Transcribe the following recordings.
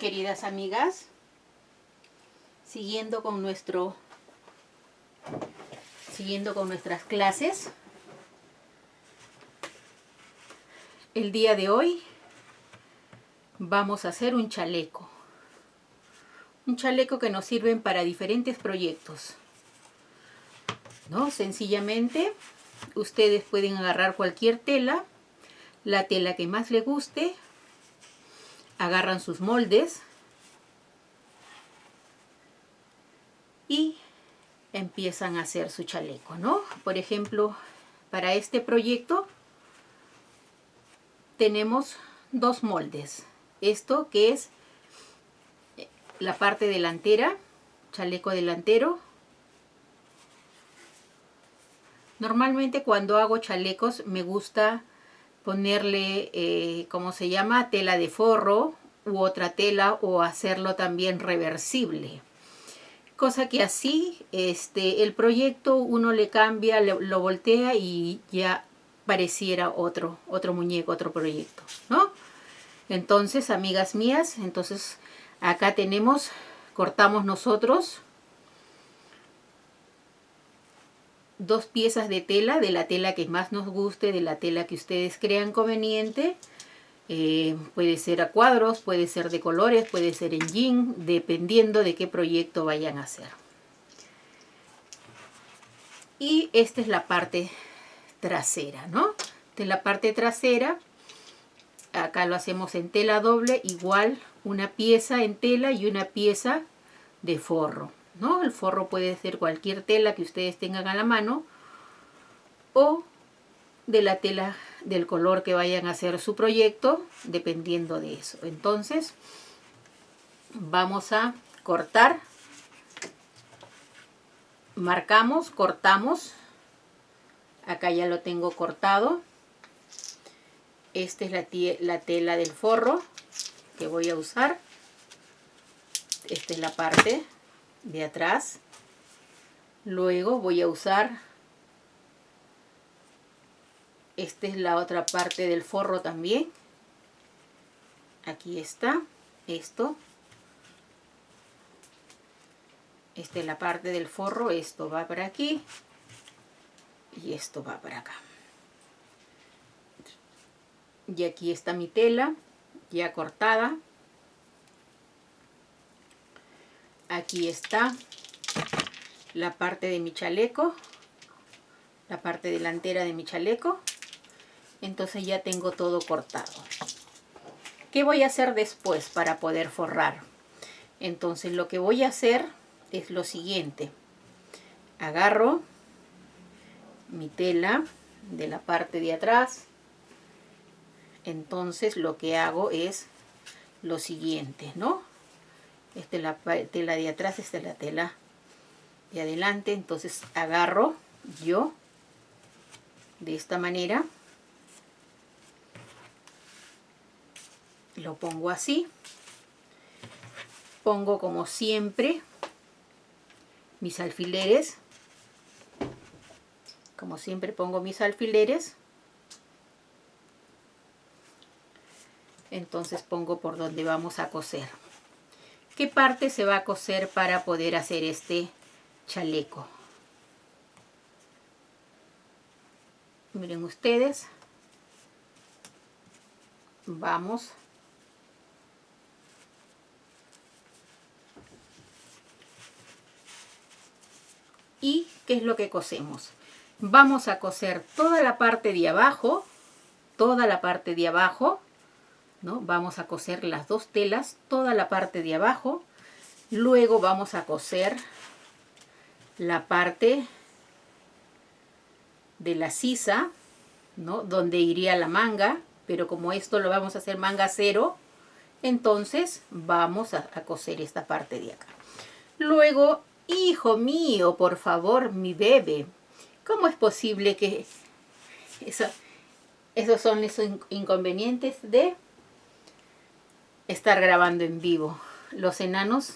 queridas amigas, siguiendo con nuestro siguiendo con nuestras clases. El día de hoy vamos a hacer un chaleco. Un chaleco que nos sirven para diferentes proyectos. ¿No? Sencillamente, ustedes pueden agarrar cualquier tela, la tela que más les guste, agarran sus moldes y empiezan a hacer su chaleco, ¿no? Por ejemplo, para este proyecto tenemos dos moldes. Esto que es la parte delantera, chaleco delantero. Normalmente cuando hago chalecos me gusta ponerle, eh, ¿cómo se llama? Tela de forro u otra tela o hacerlo también reversible. Cosa que así este, el proyecto uno le cambia, lo voltea y ya pareciera otro, otro muñeco, otro proyecto, ¿no? Entonces, amigas mías, entonces acá tenemos, cortamos nosotros dos piezas de tela, de la tela que más nos guste, de la tela que ustedes crean conveniente. Eh, puede ser a cuadros, puede ser de colores, puede ser en jean, dependiendo de qué proyecto vayan a hacer. Y esta es la parte trasera, ¿no? De la parte trasera, acá lo hacemos en tela doble, igual una pieza en tela y una pieza de forro. ¿No? El forro puede ser cualquier tela que ustedes tengan a la mano o de la tela del color que vayan a hacer su proyecto, dependiendo de eso. Entonces, vamos a cortar, marcamos, cortamos, acá ya lo tengo cortado. Esta es la, la tela del forro que voy a usar. Esta es la parte de atrás. Luego voy a usar, esta es la otra parte del forro también. Aquí está, esto. Esta es la parte del forro, esto va para aquí y esto va para acá. Y aquí está mi tela ya cortada. Aquí está la parte de mi chaleco la parte delantera de mi chaleco entonces ya tengo todo cortado ¿qué voy a hacer después para poder forrar? entonces lo que voy a hacer es lo siguiente agarro mi tela de la parte de atrás entonces lo que hago es lo siguiente ¿no? Esta es la tela de atrás, esta es la tela de adelante, entonces agarro yo de esta manera, lo pongo así, pongo como siempre mis alfileres, como siempre pongo mis alfileres, entonces pongo por donde vamos a coser qué parte se va a coser para poder hacer este chaleco. Miren ustedes. Vamos. ¿Y qué es lo que cosemos? Vamos a coser toda la parte de abajo, toda la parte de abajo, Vamos a coser las dos telas, toda la parte de abajo. Luego vamos a coser la parte de la sisa, ¿no? Donde iría la manga, pero como esto lo vamos a hacer manga cero, entonces vamos a, coser esta parte de acá. Luego, hijo mío, por favor, mi bebé, ¿cómo es posible que eso, esos son los inconvenientes de estar grabando en vivo. Los enanos,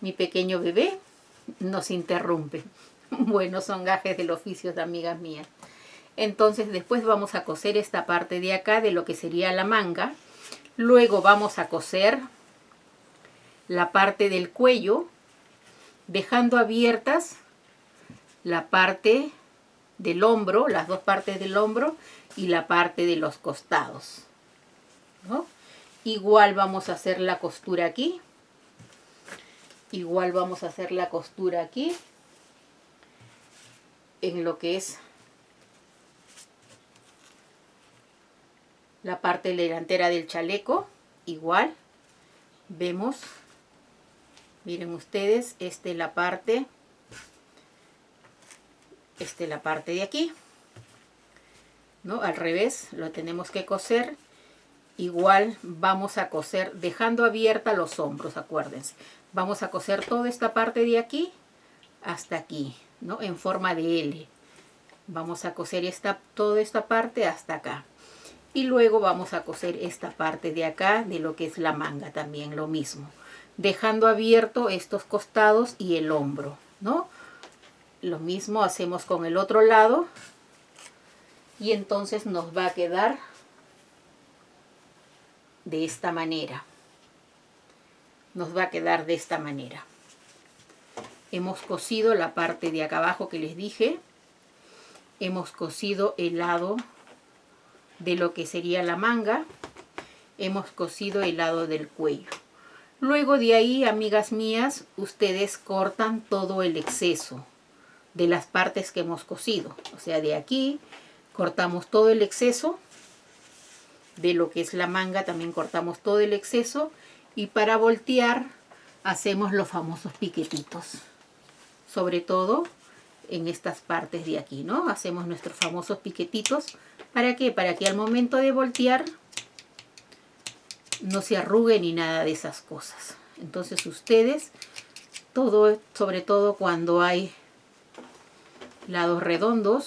mi pequeño bebé, nos interrumpe. Bueno, son gajes del oficio de amigas mías. Entonces después vamos a coser esta parte de acá de lo que sería la manga. Luego vamos a coser la parte del cuello, dejando abiertas la parte del hombro, las dos partes del hombro y la parte de los costados. Igual vamos a hacer la costura aquí. Igual vamos a hacer la costura aquí. En lo que es la parte delantera del chaleco. Igual. Vemos. Miren ustedes, esta es la parte. Esta es la parte de aquí. ¿No? Al revés, lo tenemos que coser igual vamos a coser dejando abierta los hombros, acuérdense. Vamos a coser toda esta parte de aquí hasta aquí, ¿no? En forma de L. Vamos a coser esta, toda esta parte hasta acá. Y luego vamos a coser esta parte de acá, de lo que es la manga también, lo mismo. Dejando abierto estos costados y el hombro, ¿no? Lo mismo hacemos con el otro lado. Y entonces nos va a quedar de esta manera. Nos va a quedar de esta manera. Hemos cosido la parte de acá abajo que les dije. Hemos cosido el lado de lo que sería la manga. Hemos cosido el lado del cuello. Luego de ahí, amigas mías, ustedes cortan todo el exceso de las partes que hemos cosido. O sea, de aquí cortamos todo el exceso de lo que es la manga también cortamos todo el exceso y para voltear hacemos los famosos piquetitos. Sobre todo en estas partes de aquí no hacemos nuestros famosos piquetitos. Para que para que al momento de voltear no se arrugue ni nada de esas cosas. Entonces ustedes todo sobre todo cuando hay lados redondos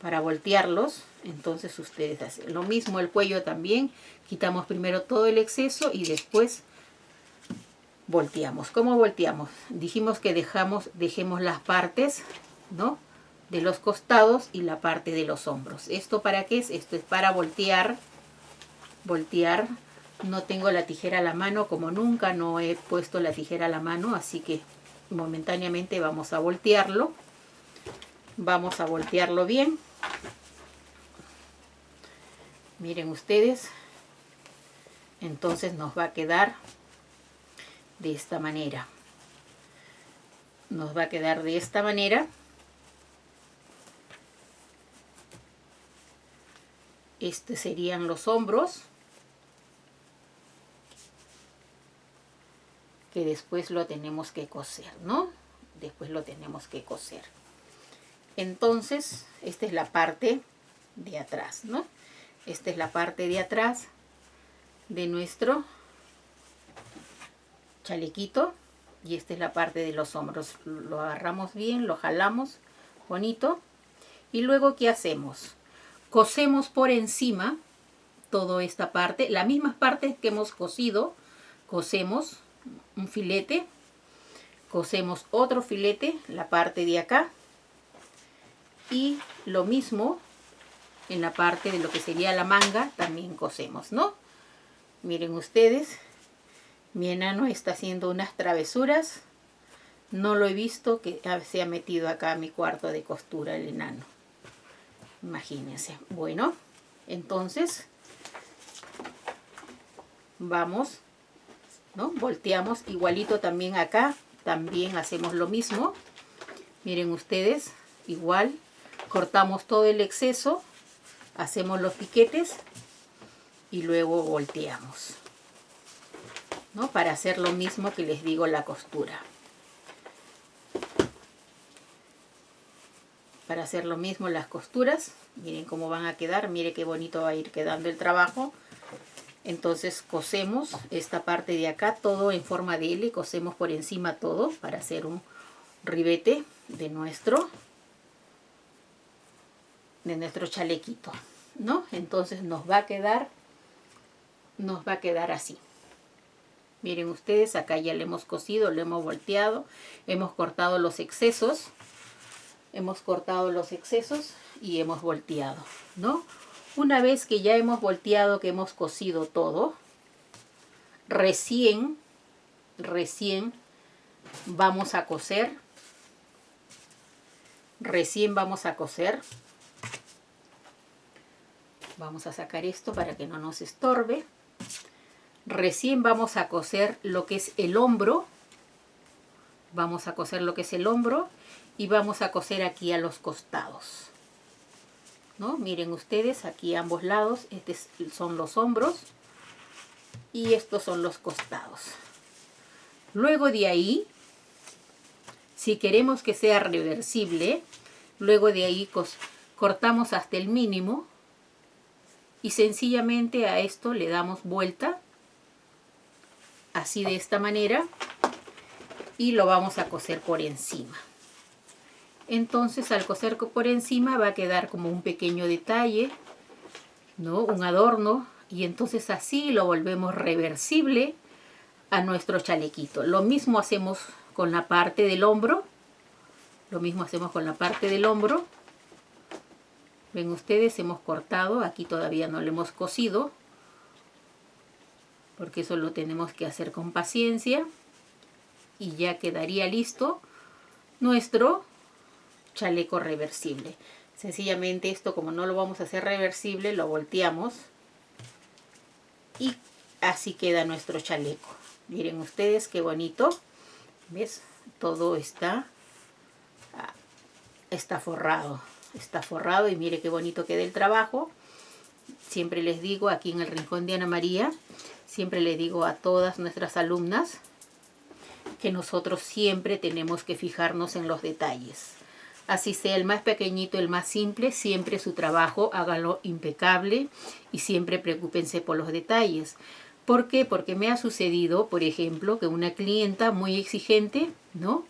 para voltearlos entonces ustedes hacen lo mismo el cuello también quitamos primero todo el exceso y después volteamos ¿cómo volteamos? dijimos que dejamos dejemos las partes ¿no? de los costados y la parte de los hombros ¿esto para qué es? esto es para voltear voltear no tengo la tijera a la mano como nunca no he puesto la tijera a la mano así que momentáneamente vamos a voltearlo vamos a voltearlo bien miren ustedes entonces nos va a quedar de esta manera nos va a quedar de esta manera este serían los hombros que después lo tenemos que coser ¿no? después lo tenemos que coser entonces esta es la parte de atrás ¿no? Esta es la parte de atrás de nuestro chalequito y esta es la parte de los hombros. Lo agarramos bien, lo jalamos bonito y luego ¿qué hacemos? Cosemos por encima toda esta parte, las mismas partes que hemos cosido, cosemos un filete, cosemos otro filete, la parte de acá y lo mismo en la parte de lo que sería la manga también cosemos, ¿no? Miren ustedes, mi enano está haciendo unas travesuras. No lo he visto que se ha metido acá a mi cuarto de costura el enano. Imagínense. Bueno, entonces vamos, ¿no? Volteamos igualito también acá. También hacemos lo mismo. Miren ustedes, igual cortamos todo el exceso hacemos los piquetes y luego volteamos ¿no? para hacer lo mismo que les digo la costura. Para hacer lo mismo las costuras miren cómo van a quedar mire qué bonito va a ir quedando el trabajo. Entonces cosemos esta parte de acá todo en forma de L cosemos por encima todo para hacer un ribete de nuestro de nuestro chalequito, ¿no? Entonces nos va a quedar, nos va a quedar así. Miren ustedes, acá ya le hemos cosido, le hemos volteado, hemos cortado los excesos, hemos cortado los excesos y hemos volteado, ¿no? Una vez que ya hemos volteado, que hemos cosido todo, recién recién vamos a coser. Recién vamos a coser. Vamos a sacar esto para que no nos estorbe. Recién vamos a coser lo que es el hombro. Vamos a coser lo que es el hombro y vamos a coser aquí a los costados. ¿No? Miren ustedes, aquí a ambos lados, estos son los hombros y estos son los costados. Luego de ahí, si queremos que sea reversible, luego de ahí cortamos hasta el mínimo y sencillamente a esto le damos vuelta, así de esta manera, y lo vamos a coser por encima entonces al coser por encima va a quedar como un pequeño detalle, ¿no? un adorno, y entonces así lo volvemos reversible a nuestro chalequito. Lo mismo hacemos con la parte del hombro, lo mismo hacemos con la parte del hombro. Ven ustedes, hemos cortado, aquí todavía no lo hemos cosido, porque eso lo tenemos que hacer con paciencia, y ya quedaría listo nuestro chaleco reversible. Sencillamente esto como no lo vamos a hacer reversible, lo volteamos y así queda nuestro chaleco. Miren ustedes qué bonito. ¿Ves? Todo está, ah, está forrado. Está forrado y mire qué bonito queda el trabajo. Siempre les digo aquí en el Rincón de Ana María, siempre le digo a todas nuestras alumnas que nosotros siempre tenemos que fijarnos en los detalles. Así sea el más pequeñito, el más simple, siempre su trabajo hágalo impecable y siempre preocúpense por los detalles. ¿Por qué? Porque me ha sucedido, por ejemplo, que una clienta muy exigente, ¿no?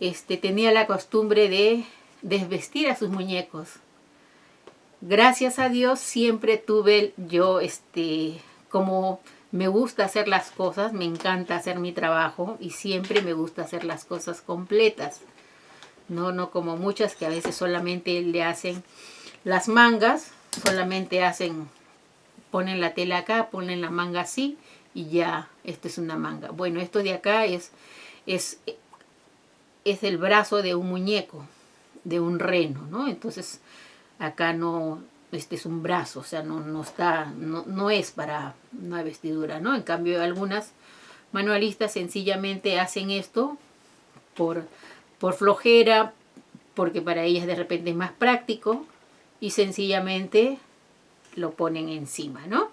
Este, tenía la costumbre de desvestir a sus muñecos. Gracias a Dios siempre tuve yo, este, como me gusta hacer las cosas, me encanta hacer mi trabajo y siempre me gusta hacer las cosas completas no, no como muchas que a veces solamente le hacen las mangas, solamente hacen, ponen la tela acá, ponen la manga así y ya, esto es una manga. Bueno, esto de acá es, es, es el brazo de un muñeco, de un reno, ¿no? Entonces acá no, este es un brazo, o sea, no, no está, no, no es para una vestidura, ¿no? En cambio algunas manualistas sencillamente hacen esto por por flojera, porque para ellas de repente es más práctico y sencillamente lo ponen encima, ¿no?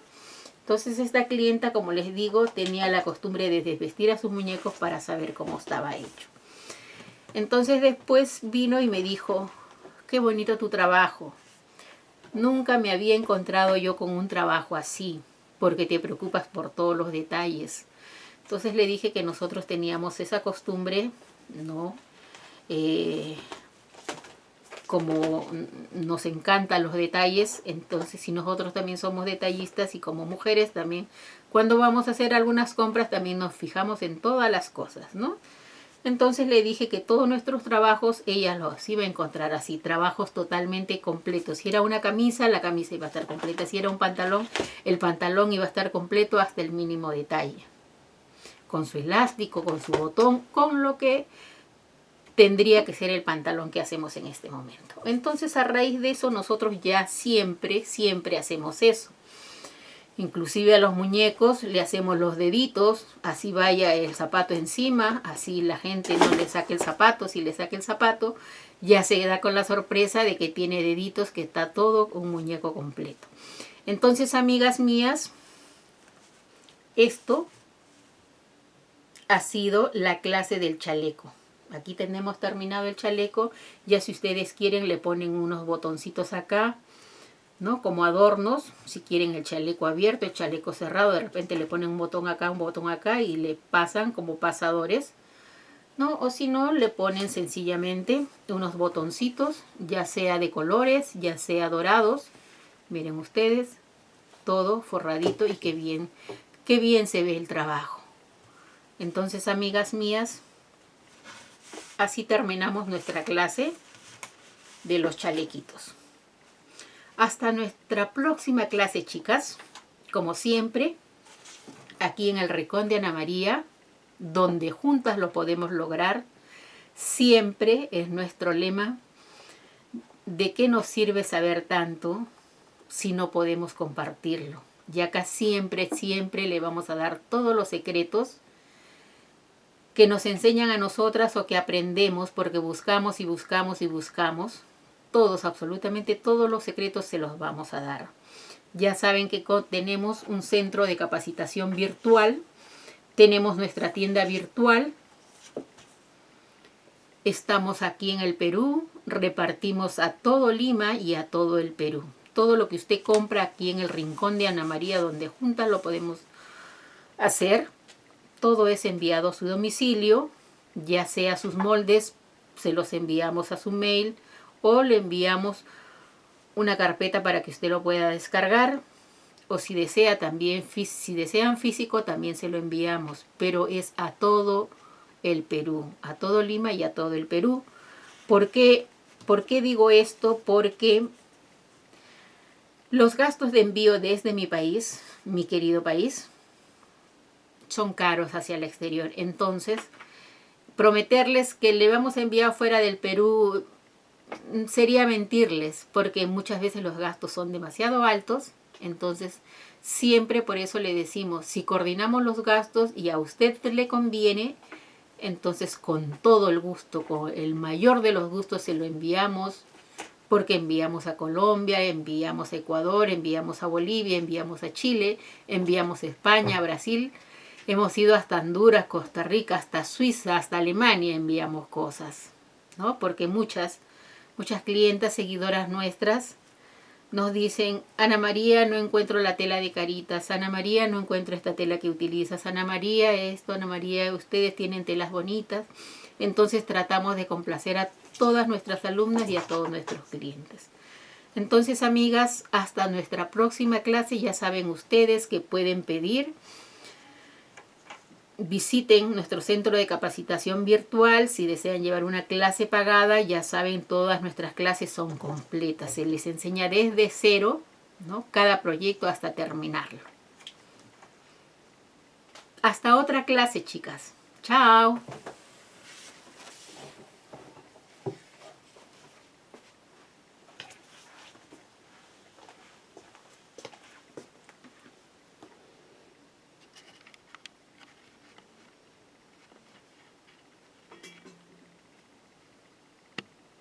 Entonces esta clienta, como les digo, tenía la costumbre de desvestir a sus muñecos para saber cómo estaba hecho. Entonces después vino y me dijo, qué bonito tu trabajo. Nunca me había encontrado yo con un trabajo así, porque te preocupas por todos los detalles. Entonces le dije que nosotros teníamos esa costumbre, ¿no? Eh, como nos encantan los detalles, entonces si nosotros también somos detallistas y como mujeres también, cuando vamos a hacer algunas compras también nos fijamos en todas las cosas, ¿no? Entonces le dije que todos nuestros trabajos ella los iba a encontrar así, trabajos totalmente completos. Si era una camisa, la camisa iba a estar completa. Si era un pantalón, el pantalón iba a estar completo hasta el mínimo detalle. Con su elástico, con su botón, con lo que tendría que ser el pantalón que hacemos en este momento. Entonces a raíz de eso nosotros ya siempre, siempre hacemos eso. Inclusive a los muñecos le hacemos los deditos, así vaya el zapato encima, así la gente no le saque el zapato, si le saque el zapato, ya se da con la sorpresa de que tiene deditos, que está todo un muñeco completo. Entonces, amigas mías, esto ha sido la clase del chaleco. Aquí tenemos terminado el chaleco. Ya si ustedes quieren le ponen unos botoncitos acá, ¿no? Como adornos. Si quieren el chaleco abierto, el chaleco cerrado, de repente le ponen un botón acá, un botón acá y le pasan como pasadores. ¿No? O si no, le ponen sencillamente unos botoncitos, ya sea de colores, ya sea dorados. Miren ustedes, todo forradito y qué bien, qué bien se ve el trabajo. Entonces, amigas mías, así terminamos nuestra clase de los chalequitos. Hasta nuestra próxima clase, chicas. Como siempre, aquí en el Rincón de Ana María, donde juntas lo podemos lograr. Siempre es nuestro lema. ¿De qué nos sirve saber tanto si no podemos compartirlo? Y acá siempre, siempre le vamos a dar todos los secretos que nos enseñan a nosotras o que aprendemos porque buscamos y buscamos y buscamos. Todos, absolutamente todos los secretos se los vamos a dar. Ya saben que tenemos un centro de capacitación virtual, tenemos nuestra tienda virtual, estamos aquí en el Perú, repartimos a todo Lima y a todo el Perú todo lo que usted compra aquí en el rincón de Ana María, donde juntas lo podemos hacer. Todo es enviado a su domicilio, ya sea sus moldes, se los enviamos a su mail o le enviamos una carpeta para que usted lo pueda descargar o si desea también, si desean físico también se lo enviamos, pero es a todo el Perú, a todo Lima y a todo el Perú. ¿Por qué, ¿Por qué digo esto? Porque los gastos de envío desde mi país, mi querido país, son caros hacia el exterior. Entonces, prometerles que le vamos a enviar fuera del Perú sería mentirles, porque muchas veces los gastos son demasiado altos. Entonces, siempre por eso le decimos, si coordinamos los gastos y a usted le conviene, entonces con todo el gusto, con el mayor de los gustos se lo enviamos porque enviamos a Colombia, enviamos a Ecuador, enviamos a Bolivia, enviamos a Chile, enviamos a España, a Brasil, hemos ido hasta Honduras, Costa Rica, hasta Suiza, hasta Alemania enviamos cosas, ¿no? Porque muchas, muchas clientas, seguidoras nuestras, nos dicen, Ana María, no encuentro la tela de caritas, Ana María, no encuentro esta tela que utilizas, Ana María, esto, Ana María, ustedes tienen telas bonitas. Entonces tratamos de complacer a todas nuestras alumnas y a todos nuestros clientes. Entonces, amigas, hasta nuestra próxima clase. Ya saben ustedes que pueden pedir. Visiten nuestro centro de capacitación virtual. Si desean llevar una clase pagada, ya saben, todas nuestras clases son completas. Se les enseña desde cero, ¿no? Cada proyecto hasta terminarlo. Hasta otra clase, chicas. Chao.